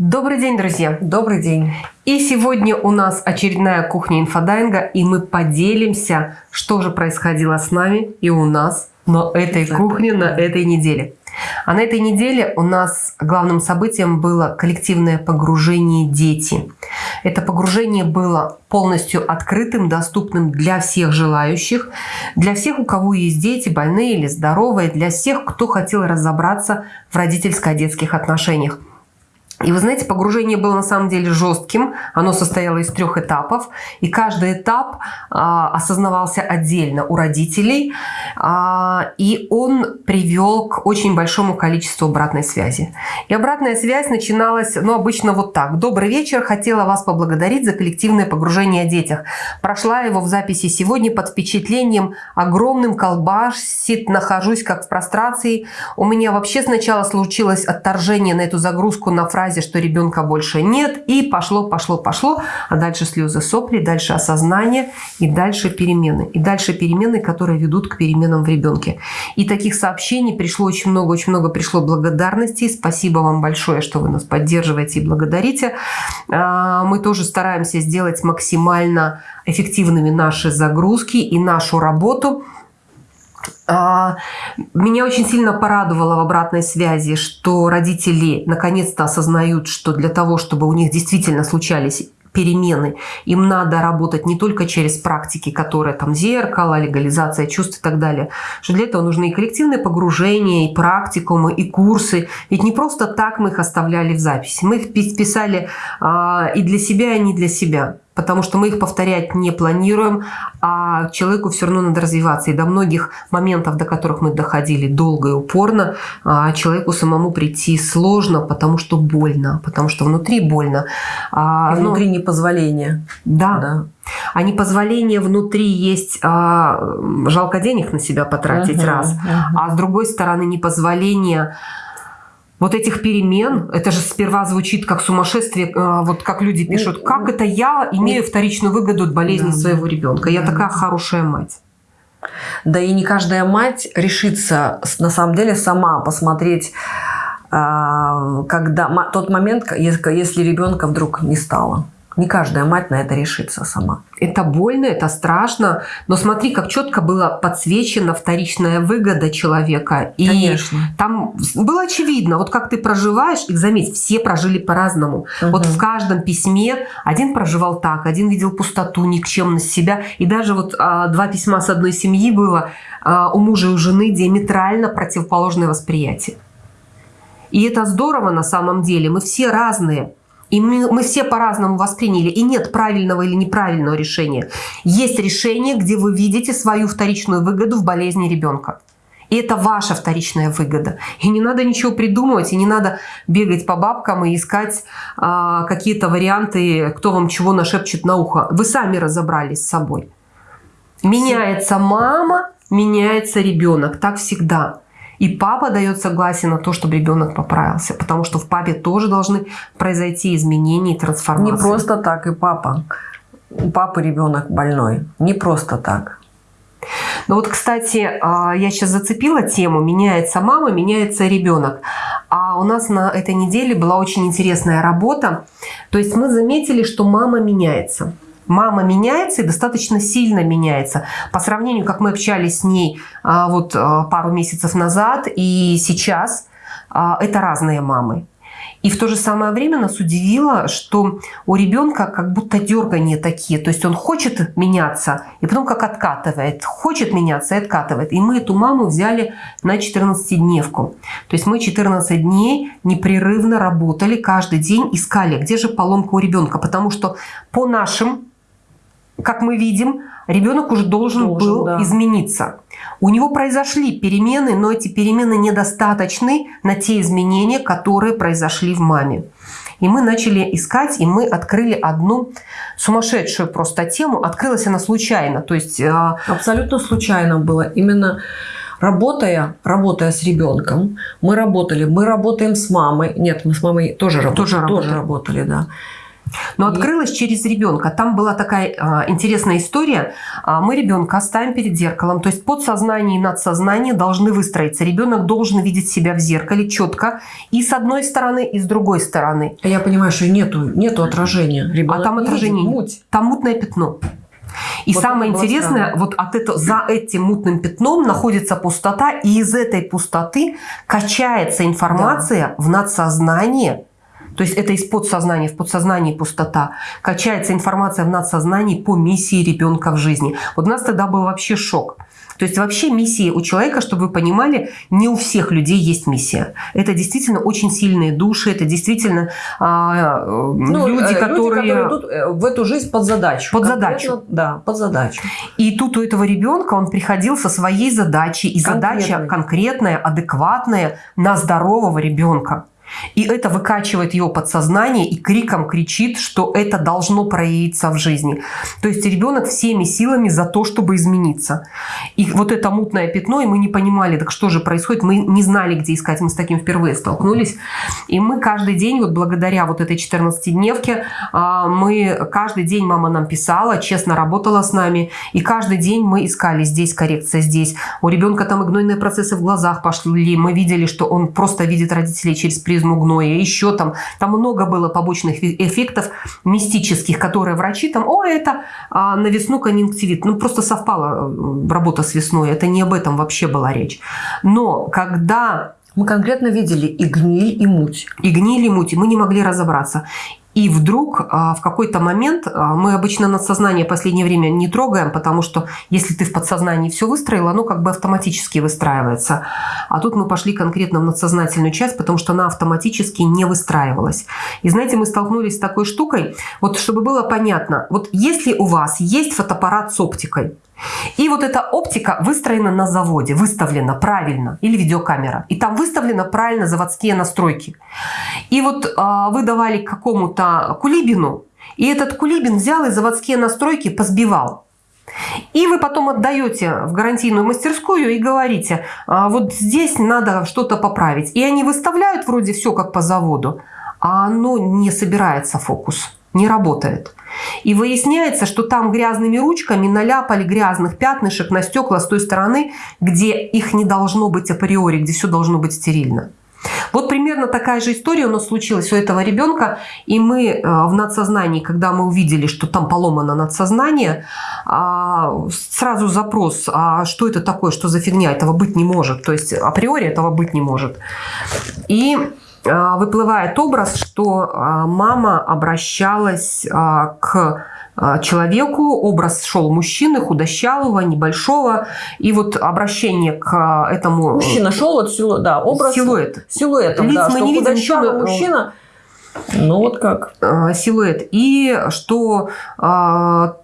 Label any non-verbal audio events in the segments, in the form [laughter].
Добрый день, друзья! Добрый день! И сегодня у нас очередная кухня инфодайинга, и мы поделимся, что же происходило с нами и у нас на этой кухне, на этой неделе. А на этой неделе у нас главным событием было коллективное погружение «Дети». Это погружение было полностью открытым, доступным для всех желающих, для всех, у кого есть дети, больные или здоровые, для всех, кто хотел разобраться в родительско-детских отношениях. И вы знаете, погружение было на самом деле жестким. Оно состояло из трех этапов. И каждый этап а, осознавался отдельно у родителей. А, и он привел к очень большому количеству обратной связи. И обратная связь начиналась, ну, обычно вот так. «Добрый вечер. Хотела вас поблагодарить за коллективное погружение о детях. Прошла его в записи сегодня под впечатлением огромным колбасит. Нахожусь как в прострации. У меня вообще сначала случилось отторжение на эту загрузку на фразе фразе, что ребенка больше нет, и пошло, пошло, пошло, а дальше слезы, сопли, дальше осознание и дальше перемены. И дальше перемены, которые ведут к переменам в ребенке. И таких сообщений пришло очень много, очень много пришло благодарностей. Спасибо вам большое, что вы нас поддерживаете и благодарите. А, мы тоже стараемся сделать максимально эффективными наши загрузки и нашу работу – меня очень сильно порадовало в обратной связи, что родители наконец-то осознают, что для того, чтобы у них действительно случались перемены. Им надо работать не только через практики, которые там зеркало, легализация чувств и так далее. Что для этого нужны и коллективные погружения, и практикумы, и курсы. Ведь не просто так мы их оставляли в записи. Мы их писали э, и для себя, и не для себя потому что мы их повторять не планируем, а человеку все равно надо развиваться. И до многих моментов, до которых мы доходили долго и упорно, а, человеку самому прийти сложно, потому что больно, потому что внутри больно. А, и внутри Но... непозволение. Да. да. А непозволение внутри есть, а, жалко денег на себя потратить uh -huh, раз, uh -huh. а с другой стороны непозволение вот этих перемен, это же сперва звучит как сумасшествие, э, вот как люди ну, пишут, как это я имею вторичную выгоду от болезни да, своего ребенка, я такая хорошая мать. Да и не каждая мать решится на самом деле сама посмотреть, а, когда тот момент, если ребенка вдруг не стало. Не каждая мать на это решится сама. Это больно, это страшно, но смотри, как четко была подсвечена вторичная выгода человека. И Конечно. там было очевидно, вот как ты проживаешь, и заметь, все прожили по-разному. Угу. Вот в каждом письме один проживал так, один видел пустоту, никчемность себя. И даже вот а, два письма с одной семьи было а, у мужа и у жены диаметрально противоположное восприятие. И это здорово на самом деле, мы все разные. И мы, мы все по-разному восприняли. И нет правильного или неправильного решения. Есть решение, где вы видите свою вторичную выгоду в болезни ребенка. И это ваша вторичная выгода. И не надо ничего придумывать, и не надо бегать по бабкам и искать а, какие-то варианты, кто вам чего нашепчет на ухо. Вы сами разобрались с собой. Меняется мама, меняется ребенок. Так всегда. И папа дает согласие на то, чтобы ребенок поправился, потому что в папе тоже должны произойти изменения и трансформации. Не просто так и папа. У папы ребенок больной. Не просто так. Ну вот, кстати, а, я сейчас зацепила тему «Меняется мама, меняется ребенок». А у нас на этой неделе была очень интересная работа. То есть мы заметили, что мама меняется мама меняется и достаточно сильно меняется. По сравнению, как мы общались с ней а, вот а, пару месяцев назад и сейчас, а, это разные мамы. И в то же самое время нас удивило, что у ребенка как будто дергания такие. То есть он хочет меняться, и потом как откатывает. Хочет меняться и откатывает. И мы эту маму взяли на 14-дневку. То есть мы 14 дней непрерывно работали, каждый день искали, где же поломка у ребенка. Потому что по нашим как мы видим, ребенок уже должен, должен был да. измениться. У него произошли перемены, но эти перемены недостаточны на те изменения, которые произошли в маме. И мы начали искать, и мы открыли одну сумасшедшую просто тему. Открылась она случайно. То есть, а, Абсолютно случайно было. Именно работая, работая с ребенком, мы работали, мы работаем с мамой. Нет, мы с мамой тоже, работали, тоже, работали. тоже работали, да. Но и... открылась через ребенка. Там была такая а, интересная история. А, мы ребенка ставим перед зеркалом. То есть подсознание и надсознание должны выстроиться. Ребенок должен видеть себя в зеркале четко и с одной стороны, и с другой стороны. А я понимаю, что нету, нету отражения. Ребенок а там отражение. Муть. Там мутное пятно. И вот самое интересное, странно. вот от этого, за этим мутным пятном находится пустота, и из этой пустоты качается информация да. в надсознание, то есть это из подсознания, в подсознании пустота. Качается информация в надсознании по миссии ребенка в жизни. Вот у нас тогда был вообще шок. То есть вообще миссии у человека, чтобы вы понимали, не у всех людей есть миссия. Это действительно очень сильные души, это действительно а, ну, люди, которые... Люди, которые идут э, в эту жизнь под задачу. Под задачу. Да, под задачу. И тут у этого ребенка он приходил со своей задачей, и задача конкретная, адекватная на здорового ребенка. И это выкачивает его подсознание и криком кричит, что это должно проявиться в жизни. То есть ребенок всеми силами за то, чтобы измениться. И вот это мутное пятно, и мы не понимали, так что же происходит, мы не знали, где искать, мы с таким впервые столкнулись. И мы каждый день, вот благодаря вот этой 14-дневке, а, мы каждый день мама нам писала, честно работала с нами, и каждый день мы искали здесь коррекция, здесь. У ребенка там игнойные процессы в глазах пошли, мы видели, что он просто видит родителей через призму призму гноя, еще там, там много было побочных эффектов мистических, которые врачи там, о, это а, на весну конъюнктивит. Ну, просто совпала э, работа с весной, это не об этом вообще была речь. Но когда мы конкретно видели и гниль, и муть. И гниль, и муть. И мы не могли разобраться. И вдруг а, в какой-то момент, а, мы обычно надсознание в последнее время не трогаем, потому что если ты в подсознании все выстроил, оно как бы автоматически выстраивается. А тут мы пошли конкретно в надсознательную часть, потому что она автоматически не выстраивалась. И знаете, мы столкнулись с такой штукой, вот чтобы было понятно, вот если у вас есть фотоаппарат с оптикой, и вот эта оптика выстроена на заводе, выставлена правильно, или видеокамера. И там выставлены правильно заводские настройки. И вот э, вы давали какому-то кулибину, и этот кулибин взял и заводские настройки позбивал. И вы потом отдаете в гарантийную мастерскую и говорите, а вот здесь надо что-то поправить. И они выставляют вроде все как по заводу, а оно не собирается фокус не работает. И выясняется, что там грязными ручками наляпали грязных пятнышек на стекла с той стороны, где их не должно быть априори, где все должно быть стерильно. Вот примерно такая же история у нас случилась у этого ребенка. И мы э, в надсознании, когда мы увидели, что там поломано надсознание, а, сразу запрос, а что это такое, что за фигня, этого быть не может. То есть априори этого быть не может. И выплывает образ, что а, мама обращалась а, к человеку, образ шел мужчины, худощавого, небольшого, и вот обращение к этому... Мужчина шел, вот силуэт, да, образ... Силуэт. Силуэтом, Лиц да, мы не видим, мужчина, мужчина ну вот как. А, силуэт. И что э,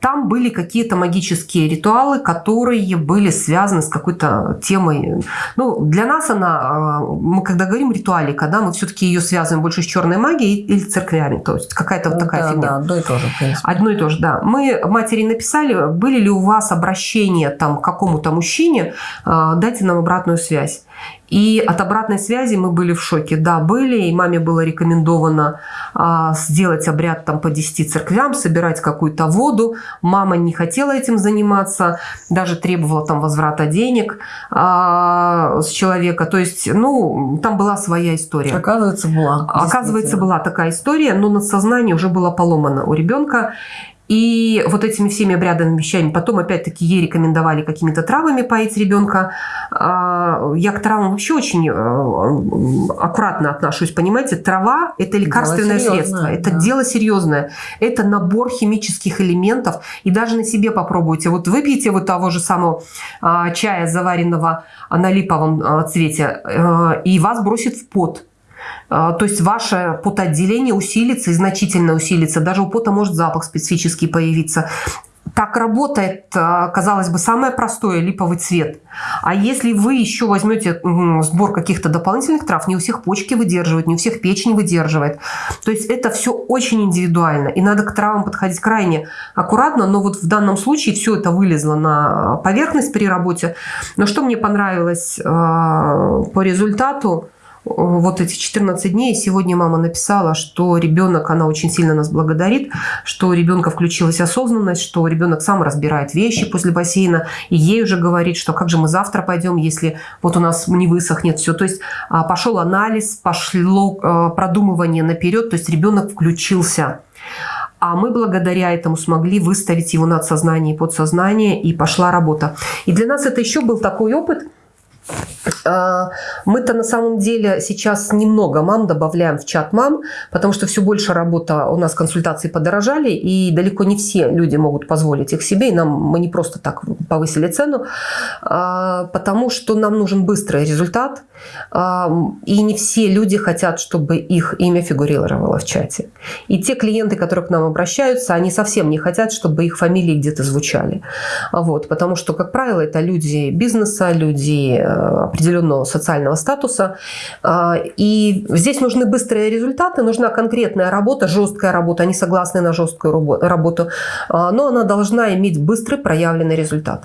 там были какие-то магические ритуалы, которые были связаны с какой-то темой. Ну, для нас она, э, мы когда говорим ритуалика, да, мы все-таки ее связываем больше с черной магией или церквями. То есть какая-то вот такая да, фигня. Да, одно и то же, в принципе. Одно и то же, да. Мы матери написали, были ли у вас обращения там, к какому-то мужчине, э, дайте нам обратную связь. И от обратной связи мы были в шоке. Да, были, и маме было рекомендовано а, сделать обряд там по 10 церквям, собирать какую-то воду. Мама не хотела этим заниматься, даже требовала там возврата денег а, с человека. То есть, ну, там была своя история. Оказывается, была. Оказывается, была такая история, но надсознание уже было поломано у ребенка. И вот этими всеми обрядами, вещами, потом опять-таки ей рекомендовали какими-то травами поить ребенка. А, я к травам вообще очень э, аккуратно отношусь, понимаете, трава – это лекарственное средство, это да. дело серьезное, это набор химических элементов, и даже на себе попробуйте. Вот выпьете вот того же самого а, чая, заваренного на липовом а, цвете, э, и вас бросит в пот. А, то есть ваше потоотделение усилится и значительно усилится. Даже у пота может запах специфический появиться. Так работает, а, казалось бы, самое простое липовый цвет. А если вы еще возьмете сбор каких-то дополнительных трав, не у всех почки выдерживают, не у всех печень выдерживает. То есть это все очень индивидуально. И надо к травам подходить крайне аккуратно. Но вот в данном случае все это вылезло на поверхность при работе. Но что мне понравилось а, по результату, вот эти 14 дней. Сегодня мама написала, что ребенок, она очень сильно нас благодарит, что у ребенка включилась осознанность, что ребенок сам разбирает вещи после бассейна, и ей уже говорит, что как же мы завтра пойдем, если вот у нас не высохнет все. То есть а, пошел анализ, пошло а, продумывание наперед, то есть ребенок включился. А мы благодаря этому смогли выставить его над сознание и подсознание, и пошла работа. И для нас это еще был такой опыт – мы-то на самом деле сейчас немного мам добавляем в чат мам, потому что все больше работа, у нас консультации подорожали, и далеко не все люди могут позволить их себе, и нам мы не просто так повысили цену, а, потому что нам нужен быстрый результат, а, и не все люди хотят, чтобы их имя фигурировало в чате. И те клиенты, которые к нам обращаются, они совсем не хотят, чтобы их фамилии где-то звучали. Вот, потому что, как правило, это люди бизнеса, люди э, определенного социального статуса. А, и здесь нужны быстрые результаты, нужна конкретная работа, жесткая работа. Они согласны на жесткую работу, а, но она должна иметь быстрый проявленный результат.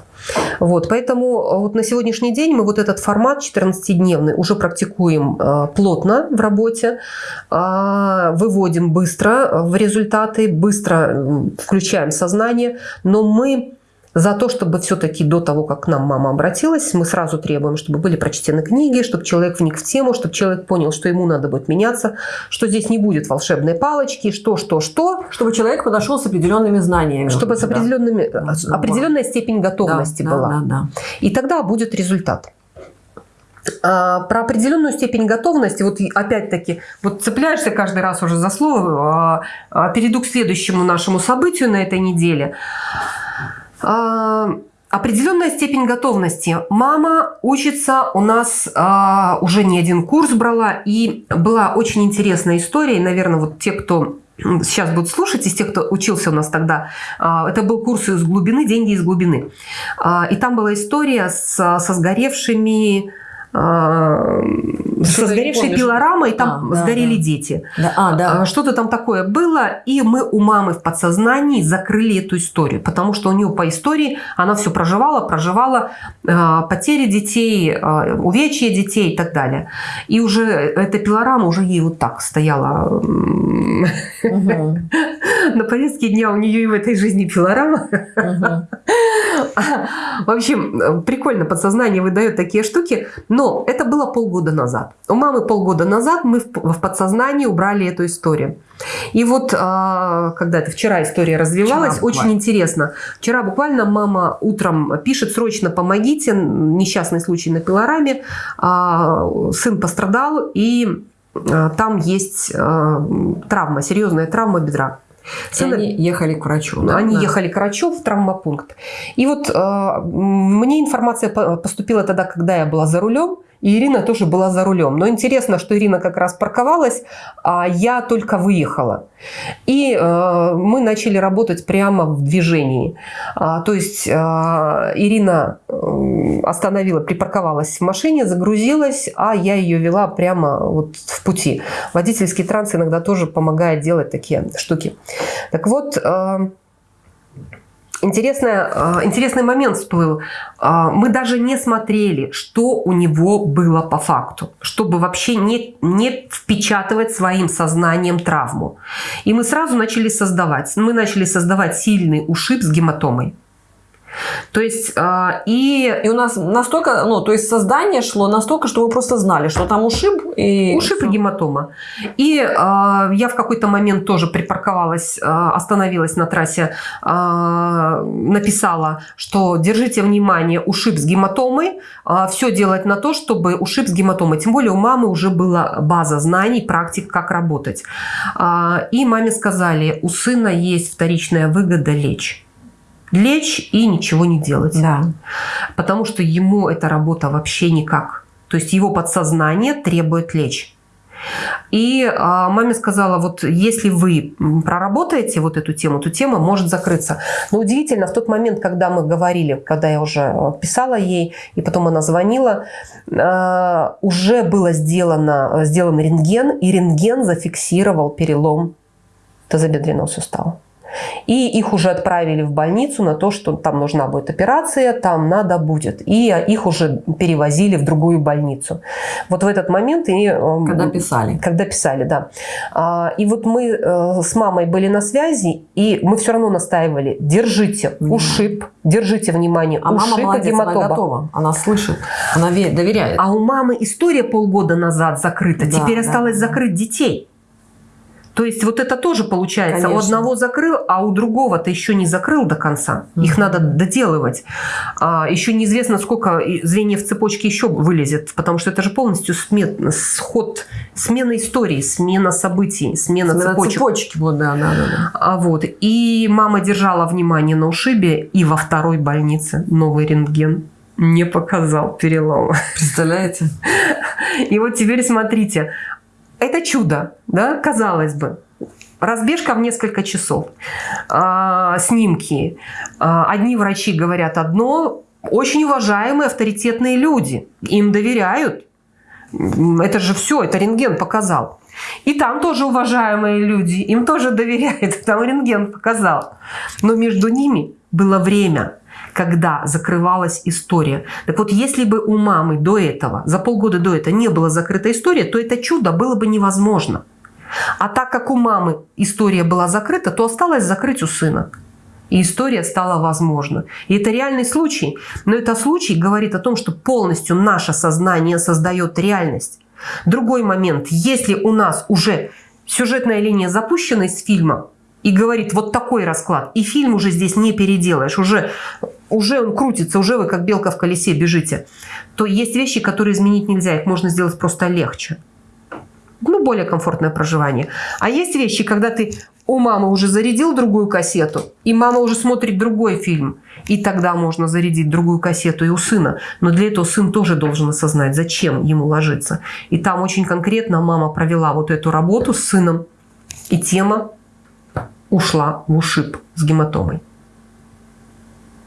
Вот, поэтому вот на сегодняшний день мы вот этот формат 14-дневный уже практикуем а, плотно в работе, выводим быстро в результаты, быстро включаем сознание, но мы за то, чтобы все-таки до того, как к нам мама обратилась, мы сразу требуем, чтобы были прочтены книги, чтобы человек вник в тему, чтобы человек понял, что ему надо будет меняться, что здесь не будет волшебной палочки, что, что, что. Чтобы человек подошел с определенными знаниями. Чтобы с определенными, да. определенная степень готовности да, была. Да, да, да. И тогда будет результат. А, про определенную степень готовности, вот опять-таки, вот цепляешься каждый раз уже за слово, а, перейду к следующему нашему событию на этой неделе. А, определенная степень готовности. Мама учится у нас а, уже не один курс брала, и была очень интересная история. И, наверное, вот те, кто сейчас будут слушать, из тех, кто учился у нас тогда, а, это был курс из глубины, деньги из глубины. А, и там была история с, со сгоревшими со сгоревшей пилорамой, там а, сгорели да. дети. Да, а, да. А, что-то там такое было, и мы у мамы в подсознании закрыли эту историю, потому что у нее по истории она все проживала, проживала потери детей, увечья детей и так далее. И уже эта пилорама уже ей вот так стояла [laughs] на повестке дня у нее и в этой жизни пилорама. [laughs] В общем, прикольно, подсознание выдает такие штуки, но это было полгода назад. У мамы полгода назад мы в подсознании убрали эту историю. И вот а, когда это вчера история развивалась, вчера очень интересно. Вчера буквально мама утром пишет, срочно помогите, несчастный случай на пилораме, а, сын пострадал, и а, там есть травма, серьезная травма бедра. Сына... они ехали к врачу. Да? Они да. ехали к врачу в травмопункт. И вот э, мне информация поступила тогда, когда я была за рулем. И Ирина тоже была за рулем. Но интересно, что Ирина как раз парковалась, а я только выехала. И э, мы начали работать прямо в движении. А, то есть э, Ирина э, остановила, припарковалась в машине, загрузилась, а я ее вела прямо вот в пути. Водительский транс иногда тоже помогает делать такие штуки. Так вот... Э, Интересный, а, интересный момент всплыл. А, мы даже не смотрели, что у него было по факту, чтобы вообще не, не впечатывать своим сознанием травму. И мы сразу начали создавать. Мы начали создавать сильный ушиб с гематомой. То есть, э, и... И у нас настолько, ну, то есть создание шло настолько, что вы просто знали, что там ушиб и... Ушиб и гематома. И э, я в какой-то момент тоже припарковалась, э, остановилась на трассе, э, написала, что держите внимание, ушиб с гематомой, э, все делать на то, чтобы ушиб с гематомой. Тем более у мамы уже была база знаний, практик, как работать. Э, и маме сказали, у сына есть вторичная выгода лечь лечь и ничего не делать. Да. Потому что ему эта работа вообще никак. То есть его подсознание требует лечь. И а, маме сказала, вот если вы проработаете вот эту тему, то тема может закрыться. Но удивительно, в тот момент, когда мы говорили, когда я уже а, писала ей, и потом она звонила, а, уже было сделано, сделан рентген, и рентген зафиксировал перелом тазобедренного сустава. И их уже отправили в больницу на то, что там нужна будет операция, там надо будет. И их уже перевозили в другую больницу. Вот в этот момент... И, эм, когда писали. Когда писали, да. А, и вот мы э, с мамой были на связи, и мы все равно настаивали, держите ушиб, держите внимание, а ушиб мама молодец, гематоба. она готова, она слышит, она доверяет. А у мамы история полгода назад закрыта, да, теперь да, осталось да. закрыть детей. То есть вот это тоже получается. Конечно. У одного закрыл, а у другого ты еще не закрыл до конца. Mm-hmm. Их надо доделывать. А, еще неизвестно, сколько звеньев цепочки еще вылезет, потому что это же полностью смет, сход, смена истории, смена событий, смена, смена цепочек. цепочки. Вот, да, да, да. А, вот. И мама держала внимание на ушибе, и во второй больнице новый рентген не показал перелома. Представляете? И вот теперь смотрите, это чудо, да, казалось бы. Разбежка в несколько часов. А, снимки. А, одни врачи говорят одно, очень уважаемые, авторитетные люди. Им доверяют. Это же все, это рентген показал. И там тоже уважаемые люди, им тоже доверяют, [laughs] там рентген показал. Но между ними было время, когда закрывалась история. Так вот, если бы у мамы до этого, за полгода до этого не была закрыта история, то это чудо было бы невозможно. А так как у мамы история была закрыта, то осталось закрыть у сына. И история стала возможна. И это реальный случай. Но этот случай говорит о том, что полностью наше сознание создает реальность. Другой момент. Если у нас уже сюжетная линия запущена из фильма, и говорит, вот такой расклад. И фильм уже здесь не переделаешь, уже, уже он крутится, уже вы как белка в колесе бежите. То есть вещи, которые изменить нельзя, их можно сделать просто легче. Ну, более комфортное проживание. А есть вещи, когда ты у мамы уже зарядил другую кассету, и мама уже смотрит другой фильм, и тогда можно зарядить другую кассету и у сына. Но для этого сын тоже должен осознать, зачем ему ложиться. И там очень конкретно мама провела вот эту работу с сыном, и тема ушла в ушиб с гематомой.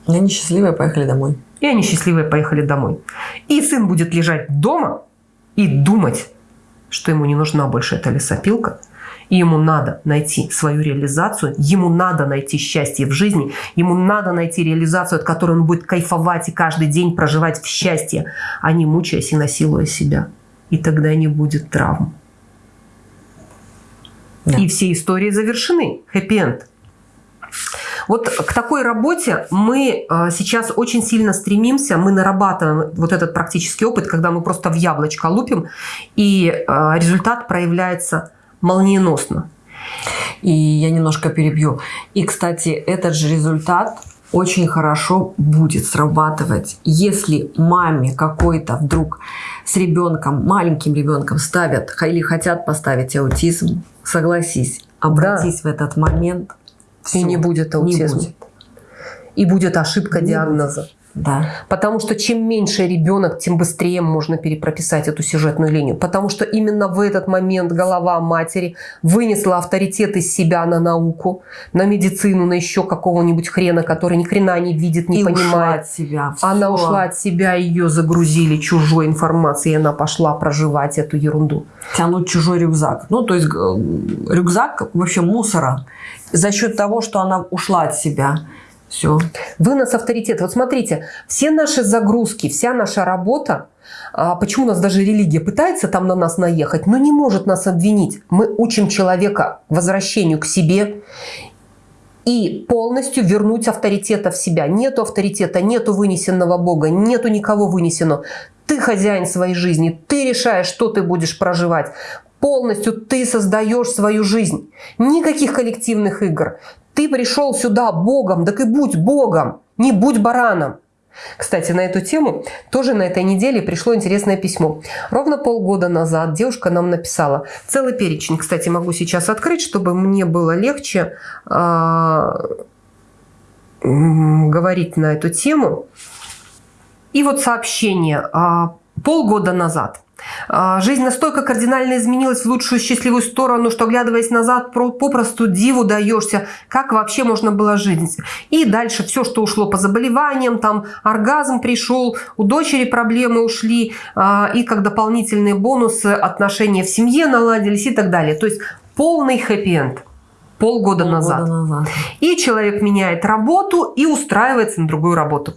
И они счастливые поехали домой. И они счастливые поехали домой. И сын будет лежать дома и думать, что ему не нужна больше эта лесопилка, и ему надо найти свою реализацию, ему надо найти счастье в жизни, ему надо найти реализацию, от которой он будет кайфовать и каждый день проживать в счастье, а не мучаясь и насилуя себя. И тогда не будет травм. Да. И все истории завершены. Хэппи-энд. Вот к такой работе мы э, сейчас очень сильно стремимся, мы нарабатываем вот этот практический опыт, когда мы просто в яблочко лупим, и э, результат проявляется молниеносно. И я немножко перебью. И, кстати, этот же результат очень хорошо будет срабатывать, если маме какой-то вдруг с ребенком, маленьким ребенком ставят или хотят поставить аутизм, согласись, обратись да. в этот момент. Все, и не будет аутизма. Не будет. И будет ошибка не диагноза. Будет. Да. Потому что чем меньше ребенок, тем быстрее можно перепрописать эту сюжетную линию. Потому что именно в этот момент голова матери вынесла авторитет из себя на науку, на медицину, на еще какого-нибудь хрена, который ни хрена не видит, не и понимает. Ушла от себя. Все. Она ушла от себя, ее загрузили чужой информацией, и она пошла проживать эту ерунду. Тянуть чужой рюкзак. Ну, то есть э, рюкзак вообще мусора. За счет того, что она ушла от себя. Все. Вынос авторитета. Вот смотрите, все наши загрузки, вся наша работа, а почему у нас даже религия пытается там на нас наехать, но не может нас обвинить. Мы учим человека возвращению к себе и полностью вернуть авторитета в себя. Нету авторитета, нету вынесенного Бога, нету никого вынесенного. Ты хозяин своей жизни, ты решаешь, что ты будешь проживать. Полностью ты создаешь свою жизнь. Никаких коллективных игр. Ты пришел сюда Богом, так и будь Богом, не будь бараном. Кстати, на эту тему тоже на этой неделе пришло интересное письмо. Ровно полгода назад девушка нам написала целый перечень. Кстати, могу сейчас открыть, чтобы мне было легче э, говорить на эту тему. И вот сообщение э, полгода назад. А, жизнь настолько кардинально изменилась в лучшую счастливую сторону, что, глядываясь назад, попросту диву даешься, как вообще можно было жить. И дальше все, что ушло по заболеваниям, там оргазм пришел, у дочери проблемы ушли, а, и как дополнительные бонусы отношения в семье наладились и так далее. То есть полный хэппи-энд. полгода, Полгода назад. назад. И человек меняет работу и устраивается на другую работу.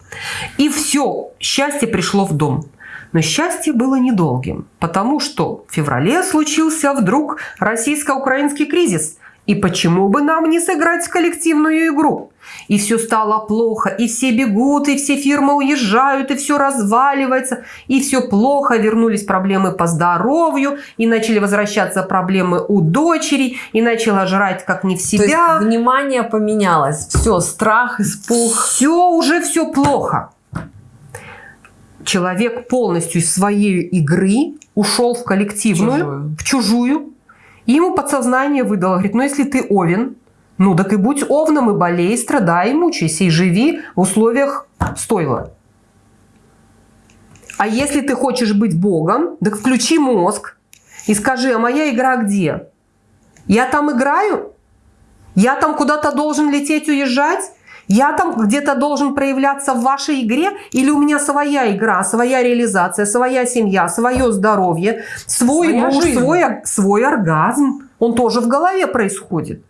И все, счастье пришло в дом. Но счастье было недолгим, потому что в феврале случился вдруг российско-украинский кризис. И почему бы нам не сыграть коллективную игру? И все стало плохо, и все бегут, и все фирмы уезжают, и все разваливается, и все плохо. Вернулись проблемы по здоровью, и начали возвращаться проблемы у дочери, и начала жрать как не в То есть себя. внимание поменялось. Все, страх, испуг. Все уже все плохо. Человек полностью из своей игры ушел в коллективную, Чужую. в чужую. И ему подсознание выдало, говорит, ну если ты овен, ну так и будь овном, и болей, страдай, и мучайся, и живи в условиях стойла. А если ты хочешь быть богом, так включи мозг и скажи, а моя игра где? Я там играю? Я там куда-то должен лететь, уезжать? Я там где-то должен проявляться в вашей игре? Или у меня своя игра, своя реализация, своя семья, свое здоровье, свой Своя муж, жизнь. свой, свой оргазм? Он тоже в голове происходит.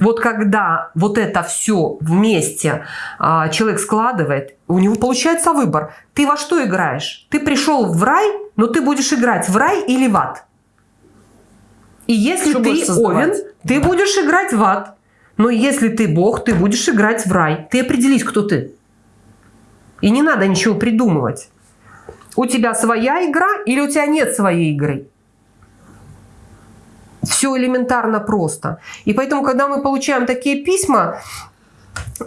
Вот когда вот это все вместе а, человек складывает, у него получается выбор. Ты во что играешь? Ты пришел в рай, но ты будешь играть в рай или в ад. И если Что ты овен, ты будешь играть в ад. Но если ты бог, ты будешь играть в рай. Ты определись, кто ты. И не надо ничего придумывать. У тебя своя игра или у тебя нет своей игры? Все элементарно просто. И поэтому, когда мы получаем такие письма,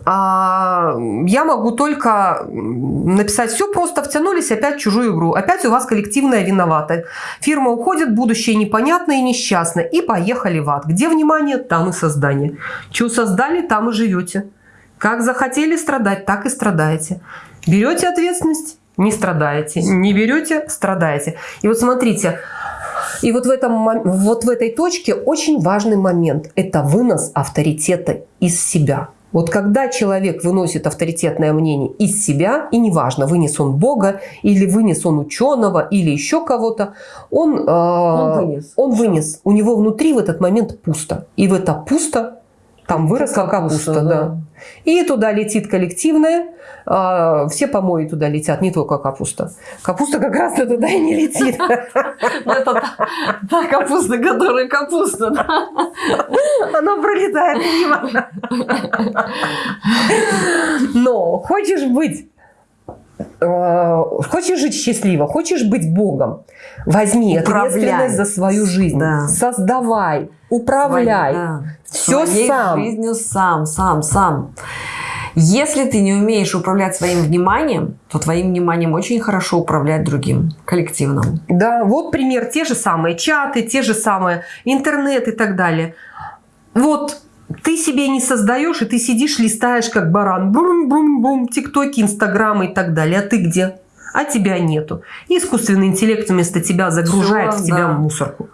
я могу только написать все просто втянулись опять в чужую игру. Опять у вас коллективная виновата. Фирма уходит, будущее непонятно и несчастно. И поехали в ад. Где внимание, там и создание. Что создали, там и живете. Как захотели страдать, так и страдаете. Берете ответственность, не страдаете. Не берете, страдаете. И вот смотрите, и вот в, этом, вот в этой точке очень важный момент – это вынос авторитета из себя. Вот когда человек выносит авторитетное мнение из себя, и неважно, вынес он Бога, или вынес он ученого, или еще кого-то, он, э, Он вынес. он вынес. У него внутри в этот момент пусто. И в это пусто там выросла Капуста, капуста. да. да. И туда летит коллективное, а, все помои туда летят, не только капуста. Капуста как раз туда и не летит. Ну, это та, та капуста, которая капуста. Она пролетает мимо. Но хочешь быть, хочешь жить счастливо, хочешь быть Богом, возьми Управляй. ответственность за свою жизнь. Да. Создавай, управляй. Да. Все Своей сам. жизнью сам, сам, сам. Если ты не умеешь управлять своим вниманием, то твоим вниманием очень хорошо управлять другим, коллективным. Да, вот пример. Те же самые чаты, те же самые интернет и так далее. Вот ты себе не создаешь, и ты сидишь, листаешь как баран. Бум-бум-бум, тиктоки, инстаграмы и так далее. А ты где? А тебя нету. И искусственный интеллект вместо тебя загружает Всё, в тебя да. мусорку.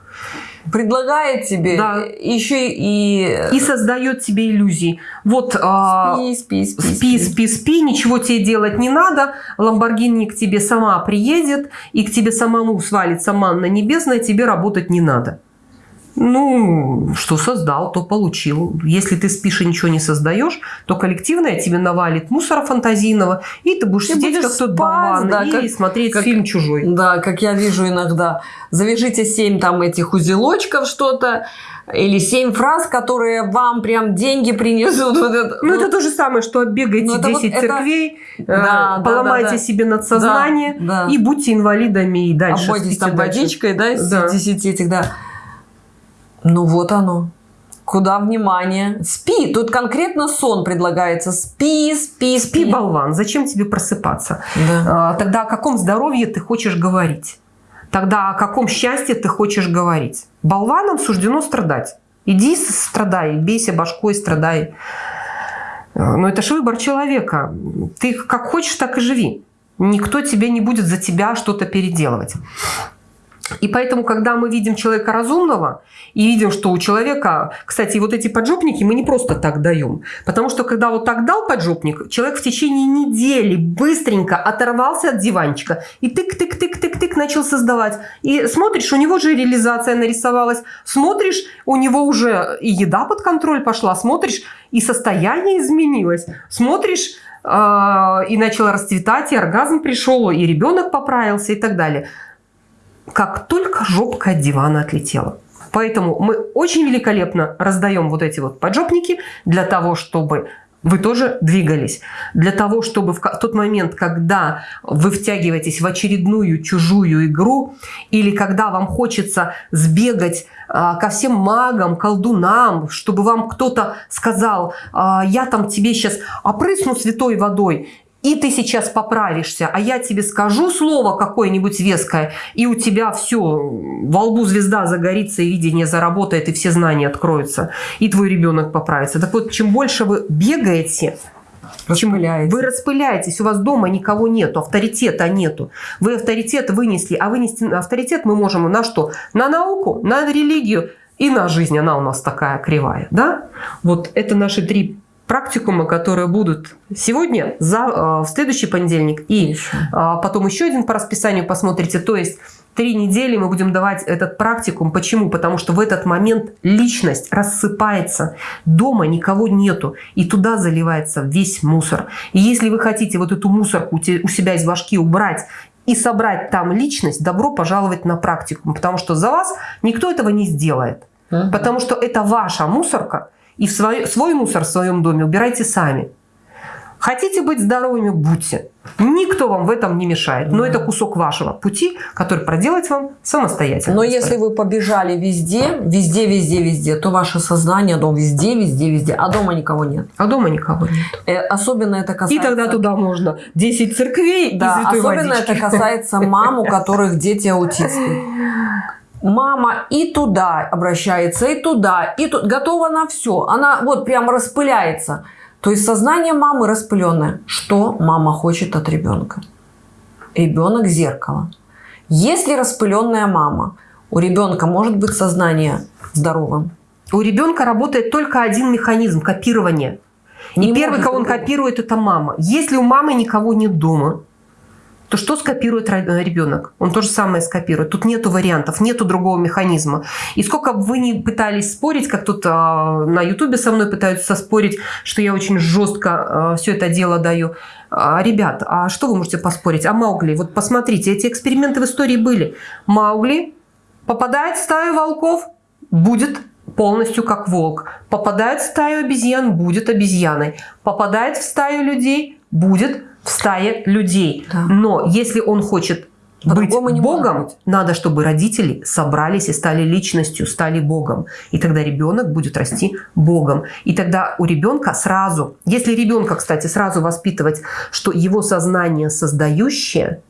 Предлагает тебе Да. еще и... И создает тебе иллюзии. Вот а, Спи, спи, спи, спи, спи, спи, ничего тебе делать не надо. Ламборгини к тебе сама приедет, и к тебе самому свалится манна небесная, тебе работать не надо. Ну, что создал, то получил. Если ты спишь и ничего не создаешь, то коллективное тебе навалит мусора фантазийного, и ты будешь Ты сидеть будешь как тот болван да, и как- смотреть как- фильм «Чужой». Да, как я вижу иногда. Завяжите семь там этих узелочков что-то, или семь фраз, которые вам прям деньги принесут. Вот это. Ну, это то же самое, что оббегайте Ну, это вот 10 это- церквей, э, Да, да, поломайте да, да. себе надсознание Да, да. и будьте инвалидами и дальше. Обойтесь там дальше. водичкой, да, из Да. 10 этих, да. Ну вот оно. Куда внимание? Спи. Тут конкретно сон предлагается. Спи, спи, спи. Спи, болван, зачем тебе просыпаться? Да. А, Тогда о каком здоровье ты хочешь говорить? Тогда о каком счастье ты хочешь говорить? Болванам суждено страдать. Иди страдай, бейся башкой, страдай. А, Но это же выбор человека. Ты как хочешь, так и живи. Никто тебе не будет за тебя что-то переделывать. И поэтому, когда мы видим человека разумного и видим, что у человека, кстати, вот эти поджопники мы не просто так даем, потому что когда вот так дал поджопник, человек в течение недели быстренько оторвался от диванчика и тык-тык-тык-тык-тык начал создавать. И смотришь, у него же реализация нарисовалась, смотришь, у него уже и еда под контроль пошла, смотришь, и состояние изменилось, смотришь, а, и начало расцветать, и оргазм пришел, и ребенок поправился и так далее как только жопка от дивана отлетела. Поэтому мы очень великолепно раздаем вот эти вот поджопники для того, чтобы вы тоже двигались. Для того, чтобы в тот момент, когда вы втягиваетесь в очередную чужую игру, или когда вам хочется сбегать а, ко всем магам, колдунам, чтобы вам кто-то сказал, а, я там тебе сейчас опрысну святой водой, и ты сейчас поправишься, а я тебе скажу слово какое-нибудь веское, и у тебя все, во лбу звезда загорится, и видение заработает, и все знания откроются, и твой ребенок поправится. Так вот, чем больше вы бегаете, чем вы распыляетесь, у вас дома никого нету, авторитета нету. Вы авторитет вынесли, а вынести авторитет мы можем на что? На науку, на религию и на жизнь. Она у нас такая кривая. Да? Вот это наши три практикумы, которые будут сегодня, за, э, в следующий понедельник и. А, потом еще один по расписанию посмотрите. То есть три недели мы будем давать этот практикум. Почему? Потому что в этот момент личность рассыпается, дома никого нету, и туда заливается весь мусор. И если вы хотите вот эту мусорку у себя из башки убрать и собрать там личность, добро пожаловать на практикум, потому что за вас никто этого не сделает. Потому что это ваша мусорка, и в свой, свой мусор в своем доме убирайте сами. Хотите быть здоровыми – будьте. Никто вам в этом не мешает. Но это кусок вашего пути, который проделать вам самостоятельно. Но если вы побежали везде, везде, везде, везде, то ваше сознание, дом везде, везде, везде, а дома никого нет. А дома никого нет. Э, особенно это касается... И тогда туда можно 10 церквей да, и особенно водички. это касается мам, у которых дети аутисты [laughs] мама и туда обращается, и туда, и тут готова на все. Она вот прям распыляется. То есть сознание мамы распыленное. Что мама хочет от ребенка? Ребенок зеркало. Если распыленная мама, у ребенка может быть сознание здоровым. У ребенка работает только один механизм – копирование. И первый, кого он копирует, это мама. Если у мамы никого нет дома, то что скопирует э, ребенок? Он то же самое скопирует. Тут нету вариантов, нету другого механизма. И сколько бы вы ни пытались спорить, как тут а, на ютубе со мной пытаются спорить, что я очень жестко а, все это дело даю. А, ребят, а что вы можете поспорить? А Маугли, вот посмотрите, эти эксперименты в истории были. Маугли попадает в стаю волков, будет полностью как волк. Попадает в стаю обезьян, будет обезьяной. Попадает в стаю людей, будет в стае людей. Да. Но если он хочет быть Богом, быть. надо, чтобы родители собрались и стали личностью, стали Богом. И тогда ребенок будет расти Богом. И тогда у ребенка сразу, если ребенка, кстати, сразу воспитывать, что его сознание создающее,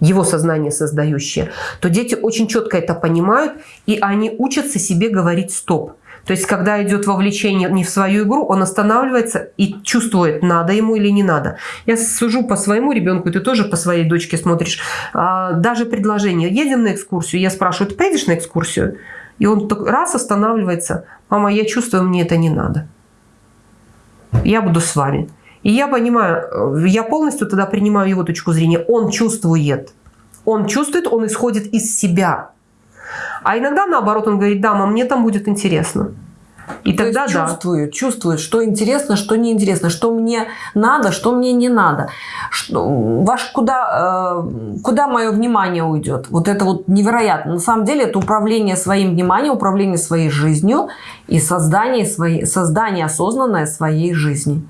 его сознание создающее, то дети очень четко это понимают, и они учатся себе говорить «стоп». То есть, когда идет вовлечение не в свою игру, он останавливается и чувствует, надо ему или не надо. Я сужу по своему ребенку, ты тоже по своей дочке смотришь. А, даже предложение, едем на экскурсию, я спрашиваю, ты поедешь на экскурсию? И он раз останавливается, мама, я чувствую, мне это не надо. Я буду с вами. И я понимаю, я полностью тогда принимаю его точку зрения. Он чувствует. Он чувствует, он исходит из себя. А иногда наоборот он говорит, да, мам, мне там будет интересно. И То тогда есть да. чувствует, что интересно, что неинтересно, что мне надо, что мне не надо, что, ваш, куда, э, куда мое внимание уйдет. Вот это вот невероятно. На самом деле это управление своим вниманием, управление своей жизнью и создание, своей, создание осознанное своей жизни.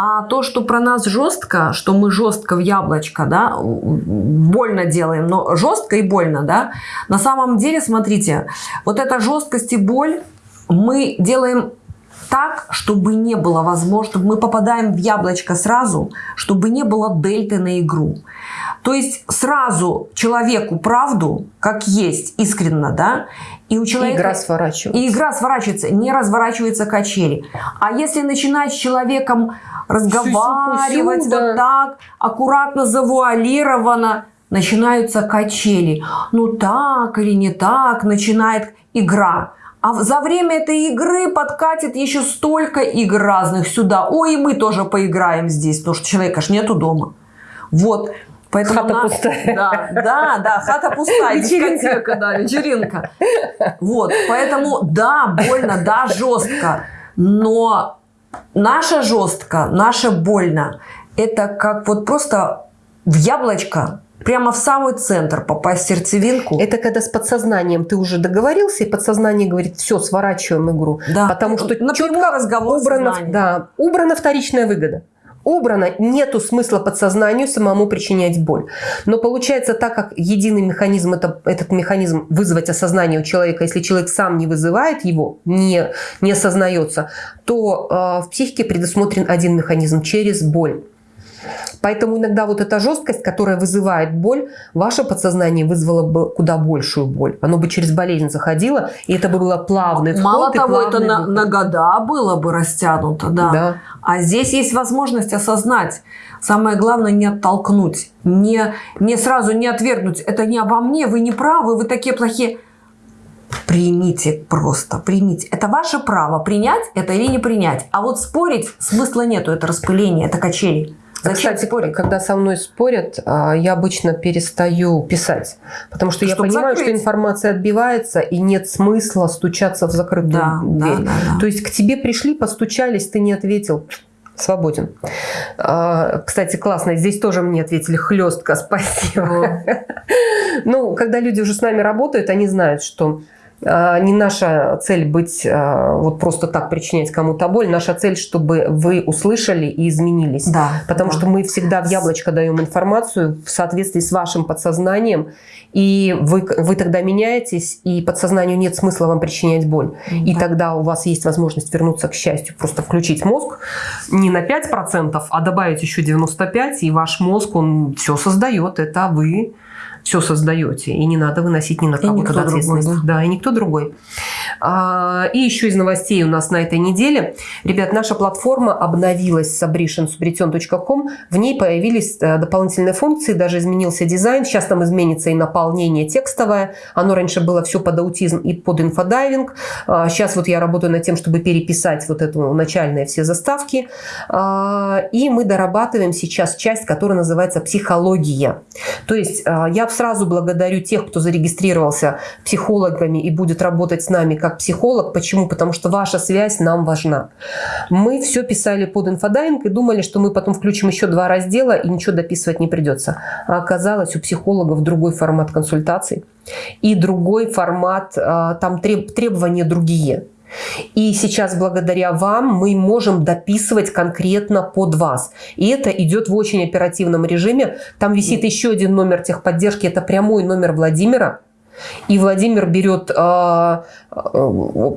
А то, что про нас жестко, что мы жестко в яблочко, да, больно делаем, но жестко и больно, да, на самом деле, смотрите, вот эта жесткость и боль мы делаем так, чтобы не было возможно, мы попадаем в яблочко сразу, чтобы не было дельты на игру. То есть сразу человеку правду, как есть, искренно, да, и у человека... И игра сворачивается. И игра сворачивается, не разворачивается качели. А если начинать с человеком разговаривать Сю -сю вот так, аккуратно, завуалированно, начинаются качели. Ну так или не так, начинает игра. А за время этой игры подкатит еще столько игр разных сюда. Ой, и мы тоже поиграем здесь, потому что человека ж нету дома. Вот. Поэтому хата на... пустая. Да, да, да, хата пустая, вечеринка, да, вечеринка. Вот, поэтому да, больно, да, жестко, но наша жестко, наша больно, это как вот просто в яблочко прямо в самый центр попасть в сердцевинку. Это когда с подсознанием ты уже договорился, и подсознание говорит, все, сворачиваем игру. Да. Потому что четко разговор убрана, да, убрана вторичная выгода убрано, нету смысла подсознанию самому причинять боль. Но получается так, как единый механизм, это, этот механизм вызвать осознание у человека, если человек сам не вызывает его, не, не осознается, то э, в психике предусмотрен один механизм через боль. Поэтому иногда вот эта жесткость, которая вызывает боль, ваше подсознание вызвало бы куда большую боль. Оно бы через болезнь заходило, и это бы было плавный вход Мало того, это на, на года было бы растянуто, да. да. А здесь есть возможность осознать. Самое главное не оттолкнуть, не, не сразу не отвергнуть. Это не обо мне, вы не правы, вы такие плохие. Примите просто, примите. Это ваше право, принять это или не принять. А вот спорить смысла нету, это распыление, это качели. Зачем Кстати, спорить? когда со мной спорят, а, я обычно перестаю писать. Потому что Чтобы я понимаю, закрыть. что информация отбивается, и нет смысла стучаться в закрытую да, дверь. Да, да, да. То есть к тебе пришли, постучались, ты не ответил. Свободен. А, кстати, классно. Здесь тоже мне ответили хлестко. [laughs] Спасибо. Ну, когда люди уже с нами работают, они знают, что а, не наша цель быть а, вот просто так причинять кому-то боль. Наша цель, чтобы вы услышали и изменились. Да, Потому да. что мы всегда в яблочко даем информацию в соответствии с вашим подсознанием. И вы, вы тогда меняетесь, и подсознанию нет смысла вам причинять боль. Да. И тогда у вас есть возможность вернуться к счастью. Просто включить мозг не на 5%, а добавить еще 95%, и ваш мозг, он все создает. Это вы все создаете, и не надо выносить ни на кого ответственность. Другой, да? да, и никто другой. А, и еще из новостей у нас на этой неделе. Ребят, наша платформа обновилась sabrishensubretion.com. В ней появились э, дополнительные функции, даже изменился дизайн. Сейчас там изменится и наполнение текстовое. Оно раньше было все под аутизм и под инфодайвинг. Сейчас вот я работаю над тем, чтобы переписать вот эту начальные все заставки. А, и мы дорабатываем сейчас часть, которая называется психология. То есть а, я сразу благодарю тех, кто зарегистрировался психологами и будет работать с нами как психолог. Почему? Потому что ваша связь нам важна. Мы все писали под инфодайвинг и думали, что мы потом включим еще два раздела и ничего дописывать не придется. А оказалось, у психологов другой формат консультаций и другой формат, а, там требования другие. И сейчас благодаря вам мы можем дописывать конкретно под вас. И это идет в очень оперативном режиме. Там висит еще один номер техподдержки, это прямой номер Владимира. И Владимир берет э,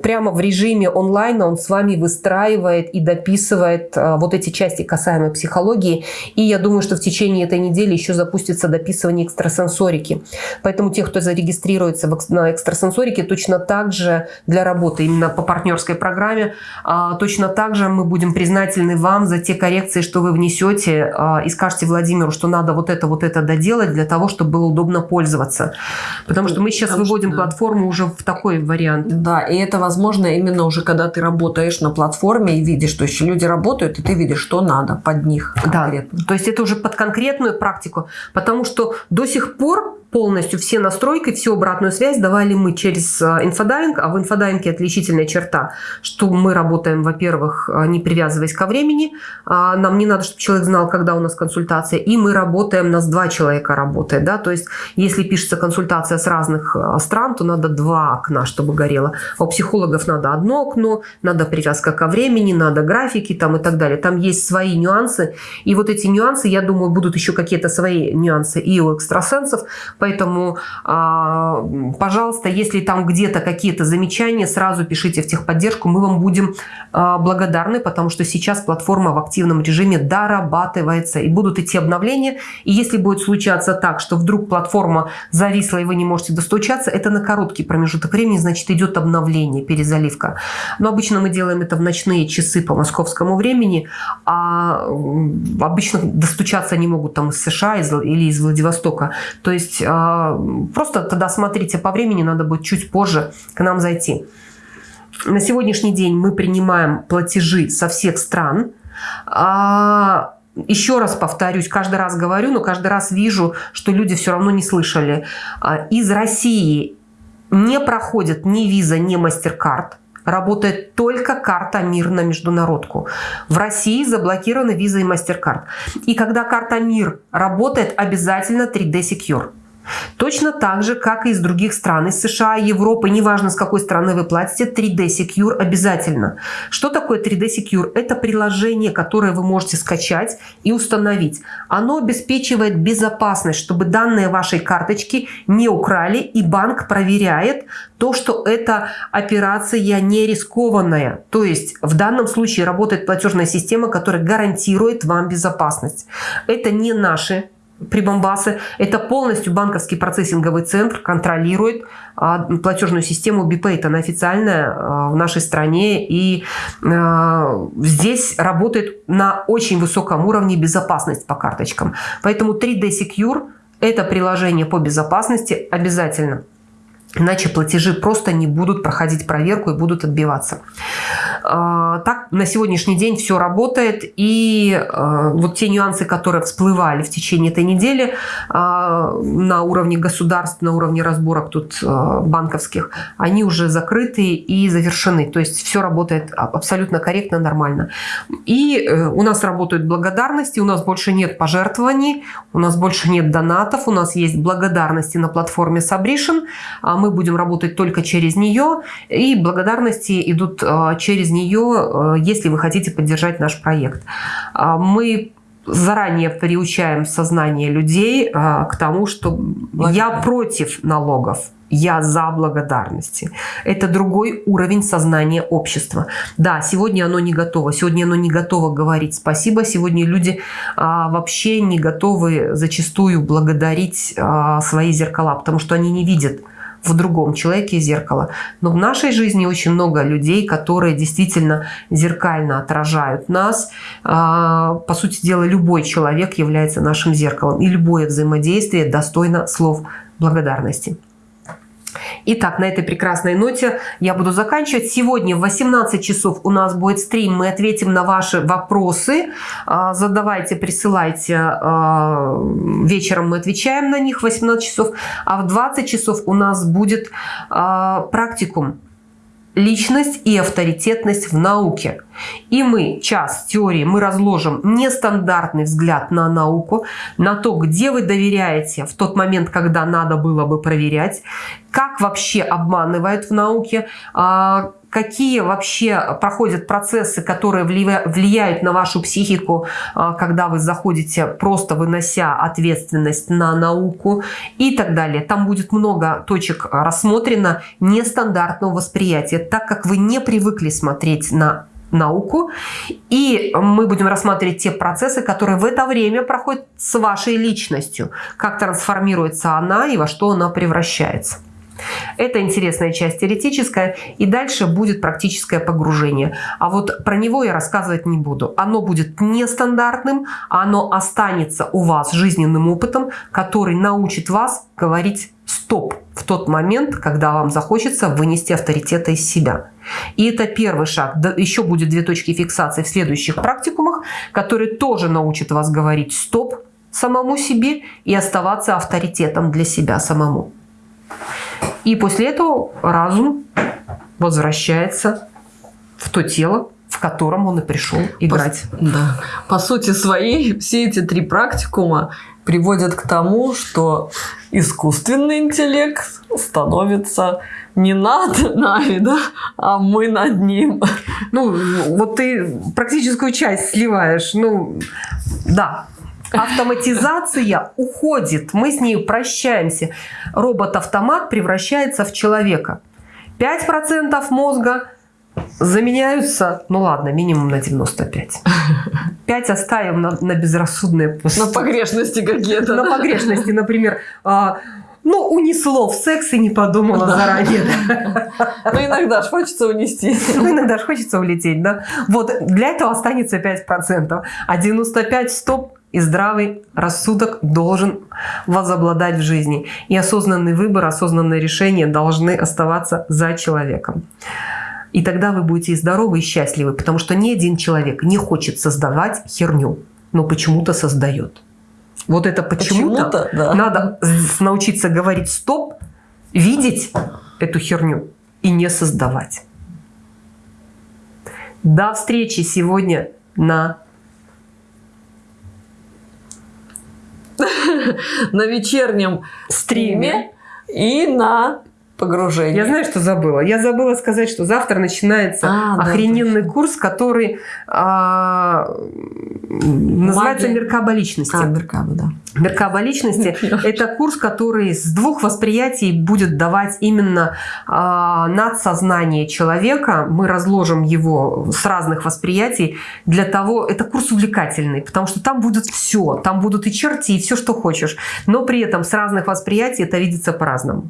прямо в режиме онлайна, он с вами выстраивает и дописывает э, вот эти части касаемые психологии. И я думаю, что в течение этой недели еще запустится дописывание экстрасенсорики. Поэтому те, кто зарегистрируется на экстрасенсорике, точно так же для работы именно по партнерской программе, э, точно так же мы будем признательны вам за те коррекции, что вы внесете э, и скажете Владимиру, что надо вот это, вот это доделать для того, чтобы было удобно пользоваться. Потому что мы сейчас выводим платформу уже в такой вариант. Да, и это возможно именно уже когда ты работаешь на платформе и видишь, что еще люди работают, и ты видишь, что надо под них конкретно. Да, то есть это уже под конкретную практику, потому что до сих пор полностью все настройки, всю обратную связь давали мы через э, инфодайвинг, а в инфодайвинге отличительная черта, что мы работаем, во-первых, э, не привязываясь ко времени, а нам не надо, чтобы человек знал, когда у нас консультация, и мы работаем, нас два человека работает, да, то есть если пишется консультация с разных э, стран, то надо два окна, чтобы горело, а у психологов надо одно окно, надо привязка ко времени, надо графики там и так далее, там есть свои нюансы, и вот эти нюансы, я думаю, будут еще какие-то свои нюансы и у экстрасенсов, Поэтому, а, пожалуйста, если там где-то какие-то замечания, сразу пишите в техподдержку, мы вам будем а, благодарны, потому что сейчас платформа в активном режиме дорабатывается и будут идти обновления. И если будет случаться так, что вдруг платформа зависла и вы не можете достучаться, это на короткий промежуток времени, значит идет обновление, перезаливка. Но обычно мы делаем это в ночные часы по московскому времени, а обычно достучаться они могут там из США или из Владивостока. То есть а, просто тогда смотрите по времени, надо будет чуть позже к нам зайти. На сегодняшний день мы принимаем платежи со всех стран. А, еще раз повторюсь, каждый раз говорю, но каждый раз вижу, что люди все равно не слышали. А, из России не проходит ни виза, ни MasterCard. Работает только карта МИР на международку. В России заблокированы виза и MasterCard. И когда карта МИР работает, обязательно 3D Secure. Точно так же, как и из других стран, из США, Европы, неважно с какой страны вы платите, 3D Secure обязательно. Что такое 3D Secure? Это приложение, которое вы можете скачать и установить. Оно обеспечивает безопасность, чтобы данные вашей карточки не украли, и банк проверяет то, что эта операция не рискованная. То есть в данном случае работает платежная система, которая гарантирует вам безопасность. Это не наши прибамбасы. Это полностью банковский процессинговый центр контролирует а, платежную систему BPay. Она официальная а, в нашей стране. И а, здесь работает на очень высоком уровне безопасность по карточкам. Поэтому 3D Secure – это приложение по безопасности обязательно. Иначе платежи просто не будут проходить проверку и будут отбиваться. А, так на сегодняшний день все работает. И а, вот те нюансы, которые всплывали в течение этой недели а, на уровне государств, на уровне разборок тут банковских, они уже закрыты и завершены. То есть все работает абсолютно корректно, нормально. И э, у нас работают благодарности, у нас больше нет пожертвований, у нас больше нет донатов, у нас есть благодарности на платформе Sabrition мы будем работать только через нее, и благодарности идут а, через нее, а, если вы хотите поддержать наш проект. А, мы заранее приучаем сознание людей к тому, что я против налогов я за благодарности. Это другой уровень сознания общества. Да, сегодня оно не готово. Сегодня оно не готово говорить спасибо. Сегодня люди а, вообще не готовы зачастую благодарить а, свои зеркала, потому что они не видят в другом человеке зеркало. Но в нашей жизни очень много людей, которые действительно зеркально отражают нас. А, по сути дела, любой человек является нашим зеркалом. И любое взаимодействие достойно слов благодарности. Итак, на этой прекрасной ноте я буду заканчивать. Сегодня в 18 часов у нас будет стрим. Мы ответим на ваши вопросы. А, задавайте, присылайте. А, вечером мы отвечаем на них в 18 часов. А в 20 часов у нас будет а, практикум личность и авторитетность в науке. И мы, час теории, мы разложим нестандартный взгляд на науку, на то, где вы доверяете в тот момент, когда надо было бы проверять, как вообще обманывают в науке, а, какие вообще проходят процессы, которые влияют на вашу психику, а, когда вы заходите, просто вынося ответственность на науку и так далее. Там будет много точек рассмотрено нестандартного восприятия, так как вы не привыкли смотреть на науку. И мы будем рассматривать те процессы, которые в это время проходят с вашей личностью. Как трансформируется она и во что она превращается. Это интересная часть теоретическая, и дальше будет практическое погружение. А вот про него я рассказывать не буду. Оно будет нестандартным, оно останется у вас жизненным опытом, который научит вас говорить «стоп» в тот момент, когда вам захочется вынести авторитета из себя. И это первый шаг. Еще будет две точки фиксации в следующих практикумах, которые тоже научат вас говорить «стоп» самому себе и оставаться авторитетом для себя самому. И после этого разум возвращается в то тело, в котором он и пришел играть. По, да. По сути своей, все эти три практикума приводят к тому, что искусственный интеллект становится не над нами, да, а мы над ним. Ну, вот ты практическую часть сливаешь. Ну, да, Автоматизация уходит, мы с ней прощаемся. Робот-автомат превращается в человека. 5% мозга заменяются, ну ладно, минимум на 95. 5 оставим на, на безрассудные пустые. На погрешности какие-то. На погрешности, например, а, ну, унесло в секс и не подумала да. заранее. Ну, иногда же хочется унести. Ну, иногда же хочется улететь, да. Вот для этого останется 5%. А 95% стоп и здравый рассудок должен возобладать в жизни. И осознанный выбор, осознанное решение должны оставаться за человеком. И тогда вы будете и здоровы, и счастливы, потому что ни один человек не хочет создавать херню, но почему-то создает. Вот это почему-то почему да. надо научиться говорить стоп, видеть эту херню и не создавать. До встречи сегодня на [laughs] на вечернем стриме и на погружение. Я знаю, что забыла. Я забыла сказать, что завтра начинается а, охрененный да, курс, который а, называется Магия. «Меркаба личности». А, Меркаба, да. Меркаба личности [laughs] – это курс, который с двух восприятий будет давать именно а, надсознание человека. Мы разложим его с разных восприятий для того… Это курс увлекательный, потому что там будет все. Там будут и черти, и все, что хочешь. Но при этом с разных восприятий это видится по-разному.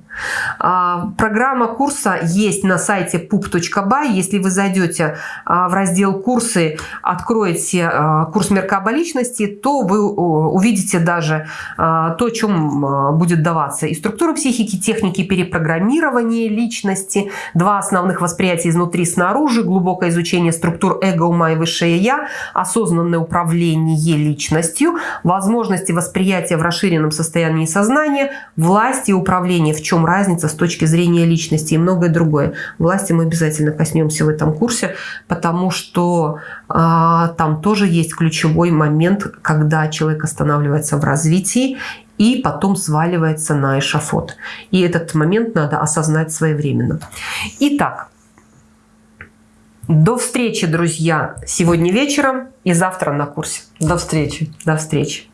А, Программа курса есть на сайте pup.by. Если вы зайдете а, в раздел «Курсы», откроете а, курс Меркаба личности, то вы увидите даже а, то, чем будет даваться. И структура психики, техники перепрограммирования личности, два основных восприятия изнутри снаружи, глубокое изучение структур эго, ума и высшее «я», осознанное управление личностью, возможности восприятия в расширенном состоянии сознания, власть и управление. В чем разница с точки зрения личности и многое другое. Власти мы обязательно коснемся в этом курсе, потому что э, там тоже есть ключевой момент, когда человек останавливается в развитии и потом сваливается на эшафот. И этот момент надо осознать своевременно. Итак, до встречи, друзья, сегодня вечером и завтра на курсе. До встречи. До встречи.